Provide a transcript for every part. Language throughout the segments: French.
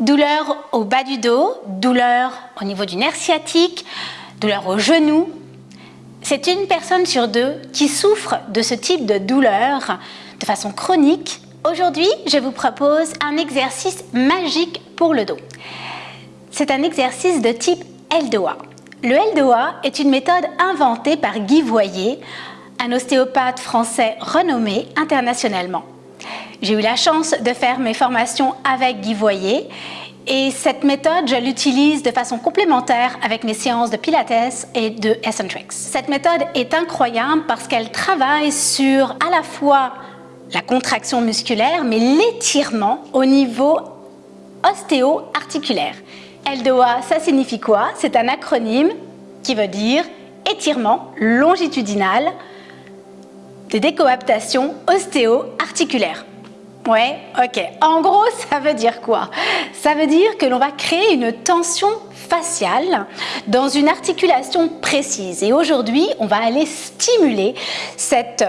Douleur au bas du dos, douleur au niveau du nerf sciatique, douleur au genou. C'est une personne sur deux qui souffre de ce type de douleur de façon chronique. Aujourd'hui, je vous propose un exercice magique pour le dos. C'est un exercice de type LDOA. Le LDOA est une méthode inventée par Guy Voyer, un ostéopathe français renommé internationalement. J'ai eu la chance de faire mes formations avec Guy Voyer et cette méthode, je l'utilise de façon complémentaire avec mes séances de Pilates et de Eccentrics. Cette méthode est incroyable parce qu'elle travaille sur à la fois la contraction musculaire, mais l'étirement au niveau ostéo-articulaire. LDOA, ça signifie quoi? C'est un acronyme qui veut dire étirement longitudinal de décoaptation ostéo-articulaire. Ouais, ok. En gros, ça veut dire quoi? Ça veut dire que l'on va créer une tension faciale dans une articulation précise. Et aujourd'hui, on va aller stimuler cette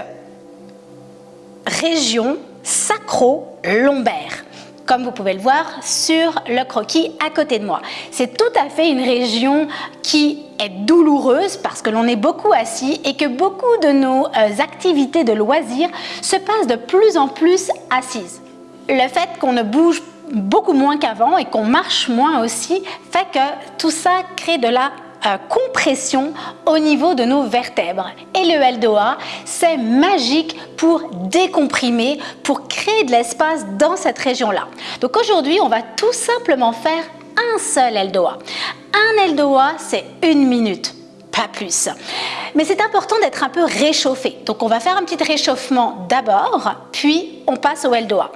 région sacro-lombaire comme vous pouvez le voir sur le croquis à côté de moi. C'est tout à fait une région qui est douloureuse parce que l'on est beaucoup assis et que beaucoup de nos euh, activités de loisirs se passent de plus en plus assises. Le fait qu'on ne bouge beaucoup moins qu'avant et qu'on marche moins aussi fait que tout ça crée de la euh, compression au niveau de nos vertèbres. Et le LDOA, c'est magique pour décomprimer, pour créer de l'espace dans cette région-là. Donc aujourd'hui, on va tout simplement faire un seul LDOA. Un LDOA, c'est une minute pas plus. Mais c'est important d'être un peu réchauffé. Donc on va faire un petit réchauffement d'abord, puis on passe au LDOA.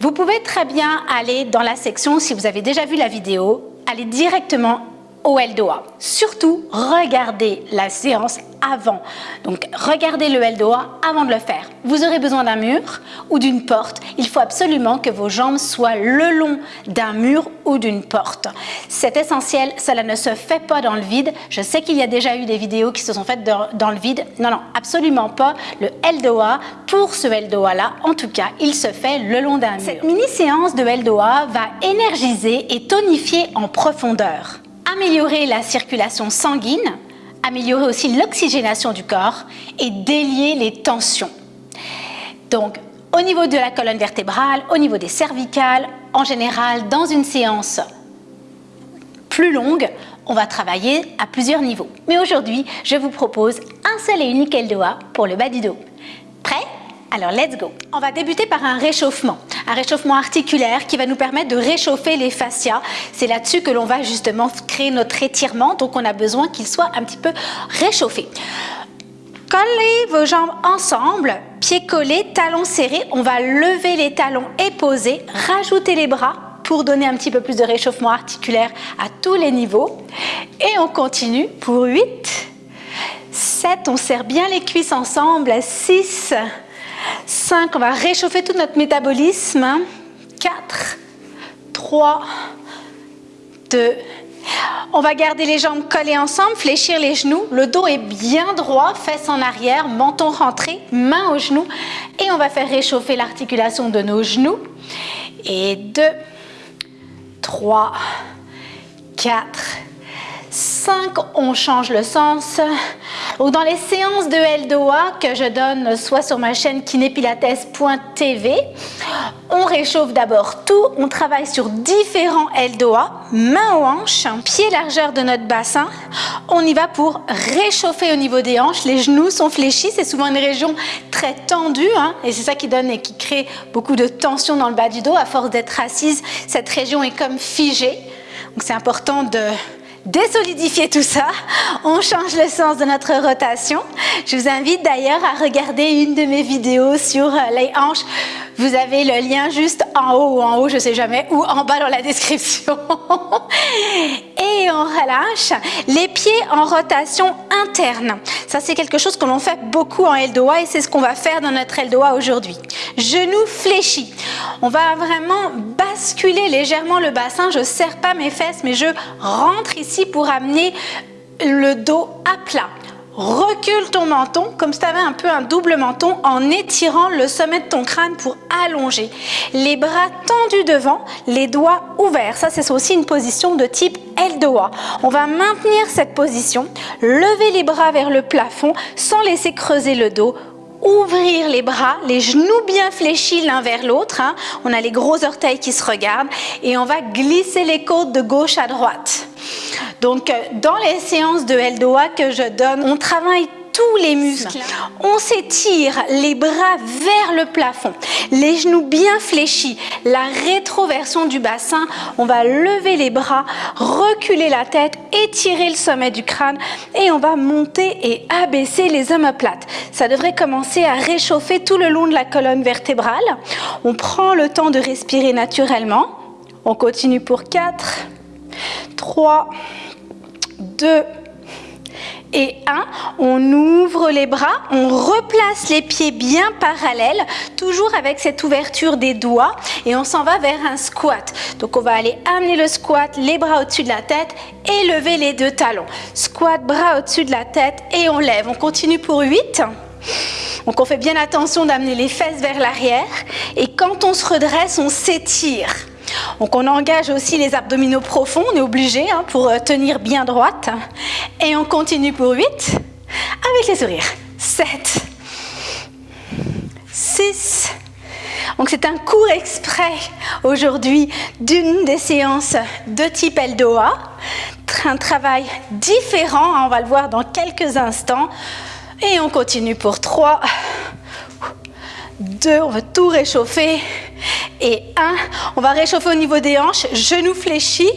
Vous pouvez très bien aller dans la section, si vous avez déjà vu la vidéo, aller directement LDOA. Surtout, regardez la séance avant. Donc, regardez le LDOA avant de le faire. Vous aurez besoin d'un mur ou d'une porte. Il faut absolument que vos jambes soient le long d'un mur ou d'une porte. C'est essentiel, cela ne se fait pas dans le vide. Je sais qu'il y a déjà eu des vidéos qui se sont faites dans, le vide. Non, non, absolument pas. Le LDOA, pour ce LDOA-là, en tout cas, il se fait le long d'un mur. Cette mini-séance de LDOA va énergiser et tonifier en profondeur améliorer la circulation sanguine, améliorer aussi l'oxygénation du corps et délier les tensions. Donc, au niveau de la colonne vertébrale, au niveau des cervicales, en général, dans une séance plus longue, on va travailler à plusieurs niveaux. Mais aujourd'hui, je vous propose un seul et unique LDOA pour le bas du dos. Prêt? Alors, let's go On va débuter par un réchauffement un réchauffement articulaire qui va nous permettre de réchauffer les fascias. C'est là-dessus que l'on va justement créer notre étirement, donc on a besoin qu'il soit un petit peu réchauffé. Collez vos jambes ensemble, pieds collés, talons serrés. On va lever les talons et poser, rajouter les bras pour donner un petit peu plus de réchauffement articulaire à tous les niveaux. Et on continue pour 8, 7, on serre bien les cuisses ensemble, 6, 5, on va réchauffer tout notre métabolisme. 4, 3, 2, on va garder les jambes collées ensemble, fléchir les genoux. Le dos est bien droit, fesses en arrière, menton rentré, main aux genoux. Et on va faire réchauffer l'articulation de nos genoux. Et 2, 3, 4, 5, on change le sens. dans les séances de LDOA que je donne soit sur ma chaîne kinépilates.tv, on réchauffe d'abord tout, on travaille sur différents LDOA, main aux hanches, pied largeur de notre bassin. On y va pour réchauffer au niveau des hanches, les genoux sont fléchis, c'est souvent une région très tendue hein, et c'est ça qui donne et qui crée beaucoup de tension dans le bas du dos. À force d'être assise, cette région est comme figée. Donc c'est important de désolidifier tout ça, on change le sens de notre rotation. Je vous invite d'ailleurs à regarder une de mes vidéos sur euh, les hanches. Vous avez le lien juste en haut ou en haut, je ne sais jamais, ou en bas dans la description. Et on relâche les pieds en rotation interne. Ça, c'est quelque chose que l'on fait beaucoup en LDOA et c'est ce qu'on va faire dans notre LDOA aujourd'hui. Genoux fléchis. On va vraiment basculer légèrement le bassin. Je ne serre pas mes fesses, mais je rentre ici pour amener le dos à plat. Recule ton menton comme si tu avais un peu un double menton en étirant le sommet de ton crâne pour allonger. Les bras tendus devant, les doigts ouverts. Ça, c'est aussi une position de type L2A. On va maintenir cette position, lever les bras vers le plafond sans laisser creuser le dos ouvrir les bras, les genoux bien fléchis l'un vers l'autre. Hein. On a les gros orteils qui se regardent et on va glisser les côtes de gauche à droite. Donc, euh, dans les séances de L2A que je donne, on travaille tous les muscles. On s'étire les bras vers le plafond, les genoux bien fléchis, la rétroversion du bassin. On va lever les bras, reculer la tête, étirer le sommet du crâne et on va monter et abaisser les omoplates. Ça devrait commencer à réchauffer tout le long de la colonne vertébrale. On prend le temps de respirer naturellement. On continue pour 4, 3, 2, et 1. On ouvre les bras, on replace les pieds bien parallèles, toujours avec cette ouverture des doigts et on s'en va vers un squat. Donc on va aller amener le squat, les bras au-dessus de la tête et lever les deux talons. Squat, bras au-dessus de la tête et on lève. On continue pour 8. Donc on fait bien attention d'amener les fesses vers l'arrière et quand on se redresse, on s'étire. Donc on engage aussi les abdominaux profonds, on est obligé hein, pour euh, tenir bien droite. Et on continue pour 8 avec les sourires. 7, 6. Donc c'est un cours exprès aujourd'hui d'une des séances de type L2A. Un travail différent, hein, on va le voir dans quelques instants. Et on continue pour 3, 2, on va tout réchauffer. Et 1, on va réchauffer au niveau des hanches, genoux fléchis.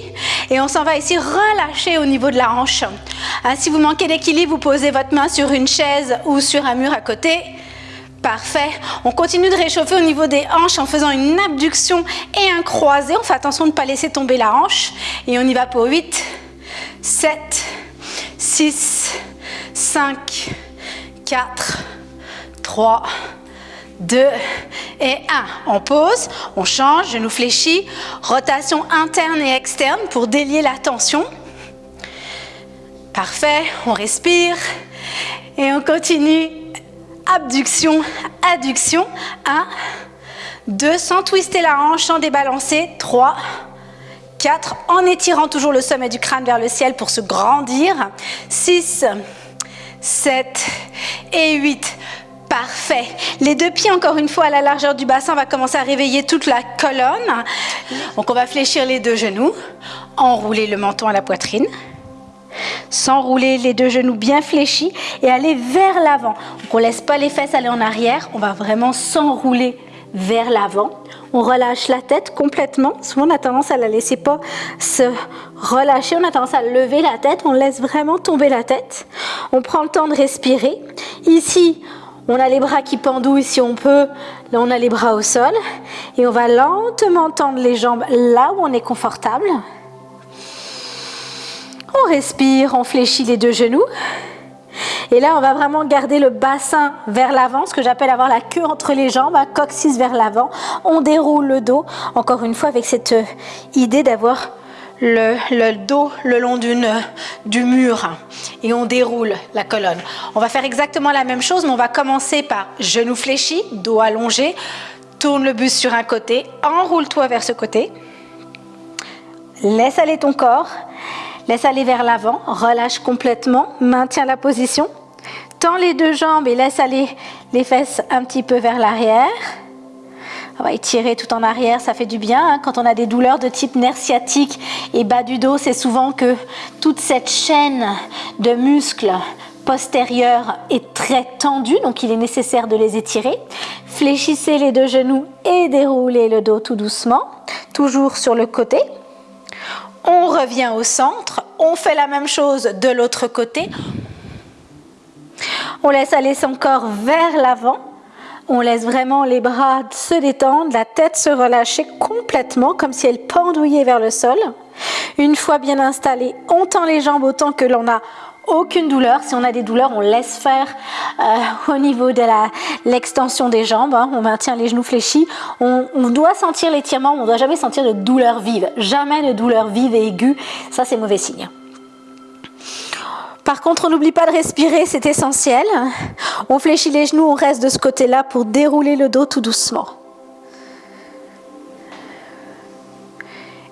Et on s'en va ici relâcher au niveau de la hanche. Hein, si vous manquez d'équilibre, vous posez votre main sur une chaise ou sur un mur à côté. Parfait. On continue de réchauffer au niveau des hanches en faisant une abduction et un croisé. On fait attention de ne pas laisser tomber la hanche. Et on y va pour 8, 7, 6, 5, 4, 3, 2 et 1. On pose, on change, genou fléchi, rotation interne et externe pour délier la tension. Parfait, on respire et on continue. Abduction, adduction. 1, 2, sans twister la hanche, sans débalancer. 3, 4, en étirant toujours le sommet du crâne vers le ciel pour se grandir. 6, 7 et 8. Parfait. Les deux pieds, encore une fois, à la largeur du bassin, on va commencer à réveiller toute la colonne. Donc, on va fléchir les deux genoux, enrouler le menton à la poitrine, s'enrouler les deux genoux bien fléchis et aller vers l'avant. Donc, on laisse pas les fesses aller en arrière, on va vraiment s'enrouler vers l'avant. On relâche la tête complètement. Souvent, on a tendance à la laisser pas se relâcher. On a tendance à lever la tête. On laisse vraiment tomber la tête. On prend le temps de respirer. Ici, on a les bras qui pendouillent si on peut. Là, on a les bras au sol. Et on va lentement tendre les jambes là où on est confortable. On respire, on fléchit les deux genoux. Et là, on va vraiment garder le bassin vers l'avant, ce que j'appelle avoir la queue entre les jambes, un coccyx vers l'avant. On déroule le dos, encore une fois avec cette idée d'avoir le, dos le long du mur et on déroule la colonne. On va faire exactement la même chose, mais on va commencer par genoux fléchis, dos allongé, tourne le buste sur un côté, enroule-toi vers ce côté, laisse aller ton corps, laisse aller vers l'avant, relâche complètement, maintiens la position, tends les deux jambes et laisse aller les fesses un petit peu vers l'arrière. On va étirer tout en arrière, ça fait du bien. Hein. Quand on a des douleurs de type nerf sciatique et bas du dos, c'est souvent que toute cette chaîne de muscles postérieurs est très tendue, donc il est nécessaire de les étirer. Fléchissez les deux genoux et déroulez le dos tout doucement, toujours sur le côté. On revient au centre, on fait la même chose de l'autre côté. On laisse aller son corps vers l'avant on laisse vraiment les bras se détendre, la tête se relâcher complètement comme si elle pendouillait vers le sol. Une fois bien installée, on tend les jambes autant que l'on n'a aucune douleur. Si on a des douleurs, on laisse faire euh, au niveau de l'extension des jambes. Hein. On maintient les genoux fléchis. On, on doit sentir l'étirement, on ne doit jamais sentir de douleur vive. Jamais de douleur vive et aiguë. Ça, c'est mauvais signe. Par contre, on n'oublie pas de respirer, c'est essentiel. On fléchit les genoux, on reste de ce côté-là pour dérouler le dos tout doucement.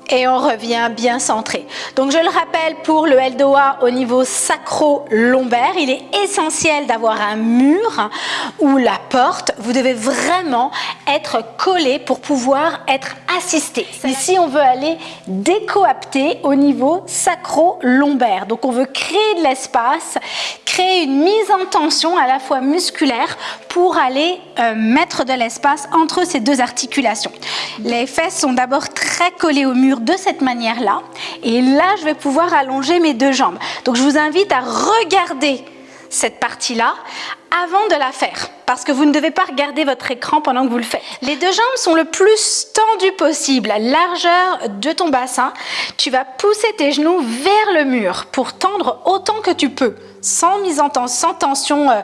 et on revient bien centré. Donc je le rappelle, pour le LDOA au niveau sacro-lombaire, il est essentiel d'avoir un mur ou la porte. Vous devez vraiment être collé pour pouvoir être assisté. Ici, on veut aller décoapter au niveau sacro-lombaire. Donc on veut créer de l'espace, créer une mise en tension à la fois musculaire pour aller euh, mettre de l'espace entre ces deux articulations. Les fesses sont d'abord très collées au mur de cette manière-là. Et là, je vais pouvoir allonger mes deux jambes. Donc, je vous invite à regarder cette partie-là avant de la faire parce que vous ne devez pas regarder votre écran pendant que vous le faites. Les deux jambes sont le plus tendues possible, la largeur de ton bassin. Tu vas pousser tes genoux vers le mur pour tendre autant que tu peux sans mise en tension, sans tension, euh,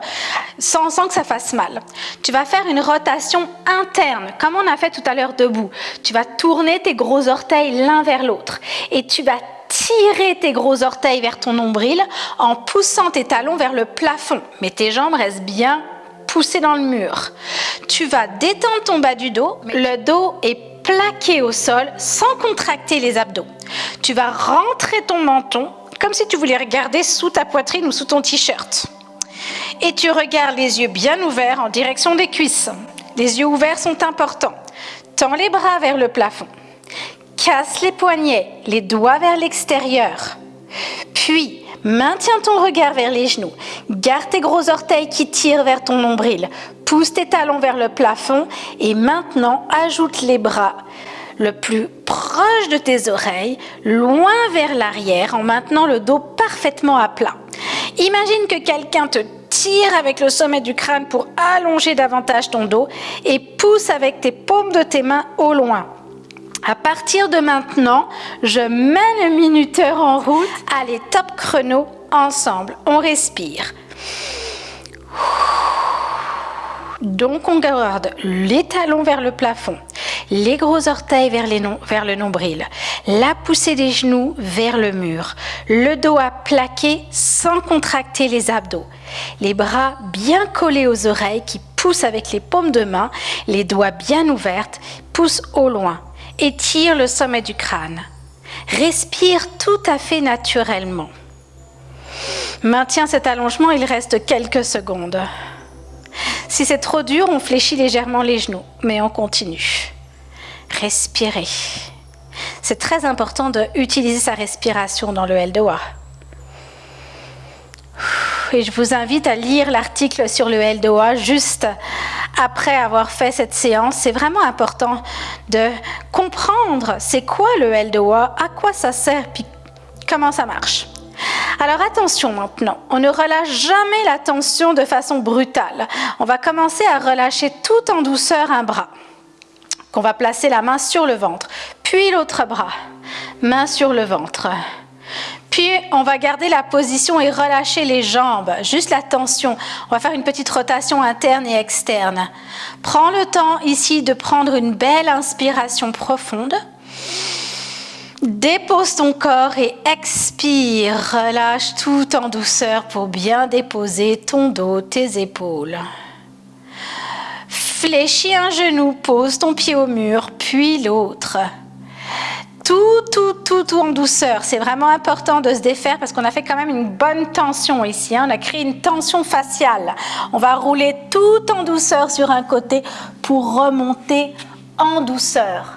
sans, sans que ça fasse mal. Tu vas faire une rotation interne, comme on a fait tout à l'heure debout. Tu vas tourner tes gros orteils l'un vers l'autre et tu vas tirer tes gros orteils vers ton nombril en poussant tes talons vers le plafond. Mais tes jambes restent bien poussées dans le mur. Tu vas détendre ton bas du dos. Le dos est plaqué au sol sans contracter les abdos. Tu vas rentrer ton menton comme si tu voulais regarder sous ta poitrine ou sous ton t-shirt. Et tu regardes les yeux bien ouverts en direction des cuisses. Les yeux ouverts sont importants. Tends les bras vers le plafond. Casse les poignets, les doigts vers l'extérieur. Puis, maintiens ton regard vers les genoux. Garde tes gros orteils qui tirent vers ton nombril. Pousse tes talons vers le plafond et maintenant ajoute les bras le plus proche de tes oreilles, loin vers l'arrière, en maintenant le dos parfaitement à plat. Imagine que quelqu'un te tire avec le sommet du crâne pour allonger davantage ton dos et pousse avec tes paumes de tes mains au loin. À partir de maintenant, je mets le minuteur en route. Allez, top chrono, ensemble, on respire. Donc on garde les talons vers le plafond, les gros orteils vers, le nombril, la poussée des genoux vers le mur, le dos à plaquer sans contracter les abdos, les bras bien collés aux oreilles qui poussent avec les paumes de main, les doigts bien ouvertes, poussent au loin, étire le sommet du crâne. Respire tout à fait naturellement. Maintiens cet allongement, il reste quelques secondes. Si c'est trop dur, on fléchit légèrement les genoux, mais on continue. Respirez. C'est très important d'utiliser sa respiration dans le L2A. Et je vous invite à lire l'article sur le L2A juste après avoir fait cette séance. C'est vraiment important de comprendre c'est quoi le L2A, à quoi ça sert, puis comment ça marche. Alors attention maintenant, on ne relâche jamais la tension de façon brutale. On va commencer à relâcher tout en douceur un bras. Qu'on va placer la main sur le ventre, puis l'autre bras, main sur le ventre. Puis on va garder la position et relâcher les jambes, juste la tension. On va faire une petite rotation interne et externe. Prends le temps ici de prendre une belle inspiration profonde. Dépose ton corps et expire. Relâche tout en douceur pour bien déposer ton dos, tes épaules. Fléchis un genou, pose ton pied au mur, puis l'autre tout, tout, tout, tout en douceur. C'est vraiment important de se défaire parce qu'on a fait quand même une bonne tension ici. Hein. On a créé une tension faciale. On va rouler tout en douceur sur un côté pour remonter en douceur.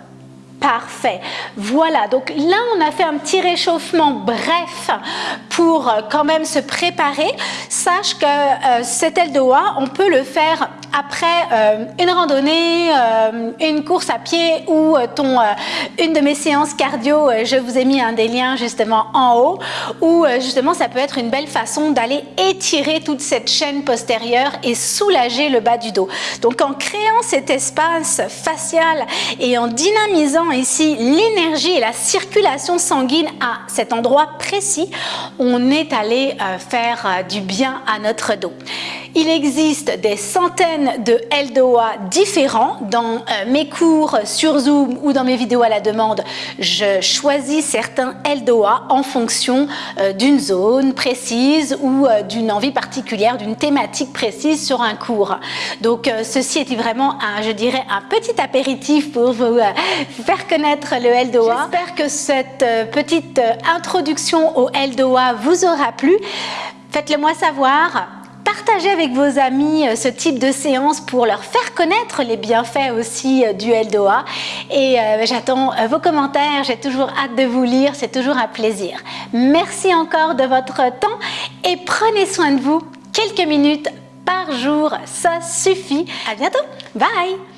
Parfait. Voilà, donc là, on a fait un petit réchauffement bref pour euh, quand même se préparer. Sache que euh, cet LDOA, on peut le faire après euh, une randonnée, une course à pied ou une de mes séances cardio, je vous ai mis un des liens justement en haut, où justement ça peut être une belle façon d'aller étirer toute cette chaîne postérieure et soulager le bas du dos. Donc en créant cet espace facial et en dynamisant ici l'énergie et la circulation sanguine à cet endroit précis, on est allé euh, faire euh, du bien à notre dos. Il existe des centaines de LDOA différents. Dans euh, mes cours sur Zoom ou dans mes vidéos à la demande, je choisis certains LDOA en fonction euh, d'une zone précise ou euh, d'une envie particulière, d'une thématique précise sur un cours. Donc ceci est vraiment, un, je dirais, un petit apéritif pour vous faire connaître le LDOA. J'espère que cette petite introduction au LDOA vous aura plu. Faites-le moi savoir. Partagez avec vos amis euh, ce type de séance pour leur faire connaître les bienfaits aussi euh, du LDOA. Et euh, j'attends vos commentaires, j'ai toujours hâte de vous lire, c'est toujours un plaisir. Merci encore de votre temps et prenez soin de vous. Quelques minutes par jour, ça suffit. À bientôt. Bye